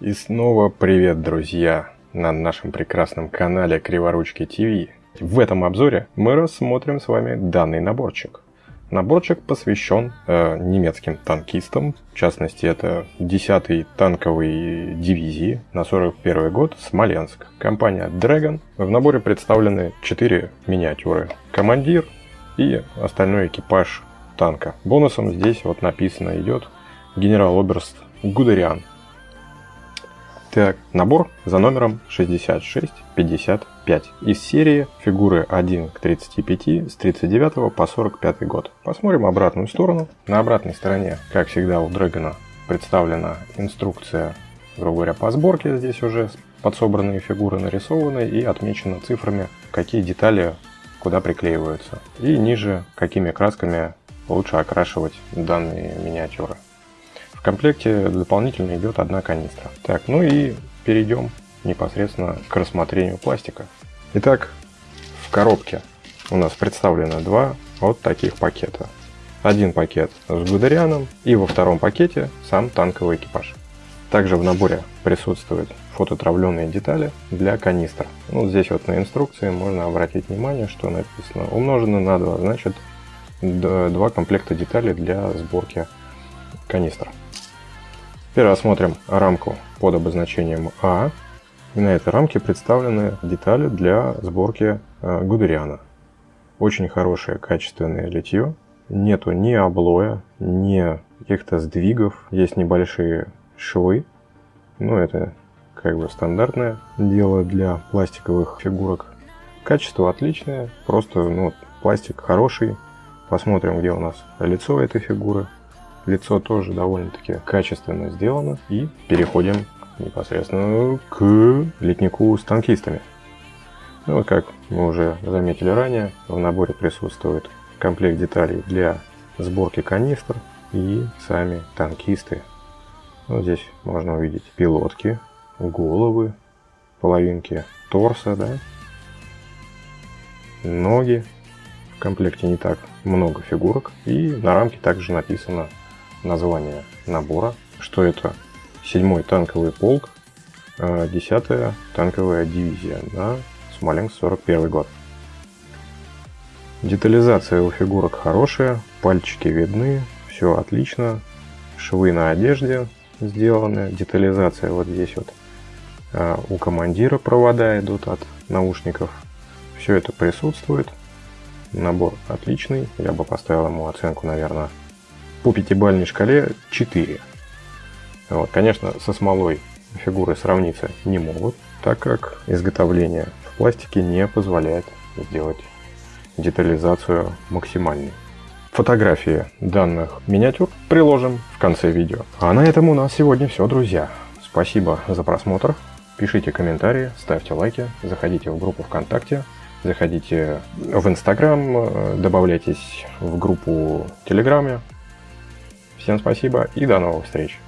И снова привет, друзья, на нашем прекрасном канале Криворучки ТВ. В этом обзоре мы рассмотрим с вами данный наборчик. Наборчик посвящен э, немецким танкистам, в частности это 10-й танковой дивизии на 41 год Смоленск. Компания Dragon. В наборе представлены 4 миниатюры. Командир и остальной экипаж танка. Бонусом здесь вот написано идет генерал-оберст Гудериан. Так, набор за номером 6655 из серии фигуры 1 к 35 с 39 по 45 год. Посмотрим обратную сторону. На обратной стороне, как всегда у Дрэгона, представлена инструкция, грубо говоря, по сборке. Здесь уже подсобранные фигуры нарисованы и отмечены цифрами, какие детали куда приклеиваются. И ниже, какими красками лучше окрашивать данные миниатюры. В комплекте дополнительно идет одна канистра. Так, ну и перейдем непосредственно к рассмотрению пластика. Итак, в коробке у нас представлено два вот таких пакета. Один пакет с Гудерианом и во втором пакете сам танковый экипаж. Также в наборе присутствуют фототравленные детали для канистр. Ну, здесь вот на инструкции можно обратить внимание, что написано умножено на 2, значит два комплекта деталей для сборки канистр. Теперь рассмотрим рамку под обозначением А. И на этой рамке представлены детали для сборки э, Гудериана. Очень хорошее качественное литье. Нету ни облоя, ни каких-то сдвигов. Есть небольшие швы. Но это как бы стандартное дело для пластиковых фигурок. Качество отличное, просто ну, пластик хороший. Посмотрим, где у нас лицо этой фигуры. Лицо тоже довольно-таки качественно сделано. И переходим непосредственно к летнику с танкистами. Ну, как мы уже заметили ранее, в наборе присутствует комплект деталей для сборки канистр и сами танкисты. Вот здесь можно увидеть пилотки, головы, половинки торса, да, ноги. В комплекте не так много фигурок. И на рамке также написано название набора, что это? 7-й танковый полк, 10-я а, танковая дивизия на Смоленск 41 год. Детализация у фигурок хорошая, пальчики видны, все отлично, швы на одежде сделаны, детализация вот здесь вот а, у командира провода идут от наушников, все это присутствует, набор отличный, я бы поставил ему оценку, наверное, по пятибалльной шкале 4. Вот, конечно, со смолой фигуры сравниться не могут, так как изготовление в пластике не позволяет сделать детализацию максимальной. Фотографии данных миниатюр приложим в конце видео. А на этом у нас сегодня все, друзья. Спасибо за просмотр. Пишите комментарии, ставьте лайки, заходите в группу ВКонтакте, заходите в Инстаграм, добавляйтесь в группу в Телеграме. Всем спасибо и до новых встреч!